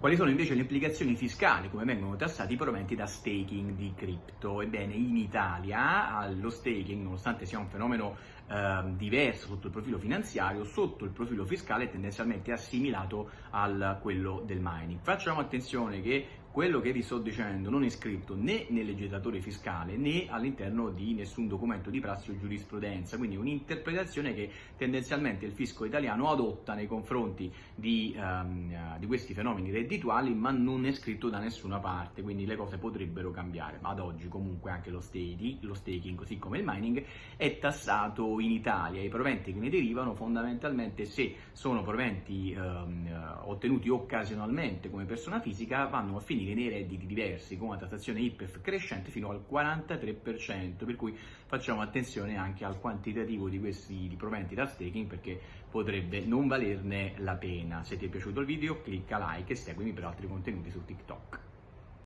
Quali sono invece le implicazioni fiscali, come vengono tassati i proventi da staking di cripto? Ebbene, in Italia lo staking, nonostante sia un fenomeno eh, diverso sotto il profilo finanziario, sotto il profilo fiscale è tendenzialmente assimilato a quello del mining. Facciamo attenzione che quello che vi sto dicendo non è scritto né nel legislatore fiscale né all'interno di nessun documento di prassi o giurisprudenza, quindi un'interpretazione che tendenzialmente il fisco italiano adotta nei confronti di, um, di questi fenomeni reddituali, ma non è scritto da nessuna parte, quindi le cose potrebbero cambiare. Ma ad oggi comunque anche lo staking, lo staking così come il mining, è tassato in Italia. I proventi che ne derivano fondamentalmente se sono proventi um, ottenuti occasionalmente come persona fisica vanno a finire finire nei redditi diversi con una tassazione IPEF crescente fino al 43%, per cui facciamo attenzione anche al quantitativo di questi proventi da staking perché potrebbe non valerne la pena. Se ti è piaciuto il video clicca like e seguimi per altri contenuti su TikTok.